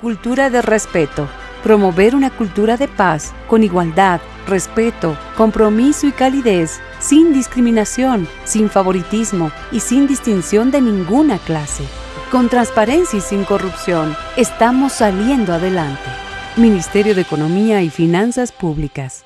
Cultura de respeto. Promover una cultura de paz, con igualdad, respeto, compromiso y calidez, sin discriminación, sin favoritismo y sin distinción de ninguna clase. Con transparencia y sin corrupción, estamos saliendo adelante. Ministerio de Economía y Finanzas Públicas.